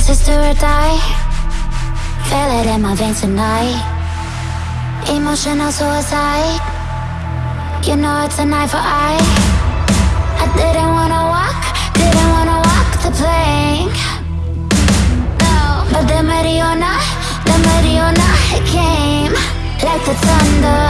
this is do or die? Feel it in my veins tonight. Emotional suicide. You know it's an eye for eye I didn't wanna walk, didn't wanna walk the plank. No, but the Mariona, the Mariona came. Like the thunder.